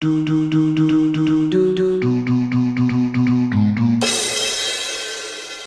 do do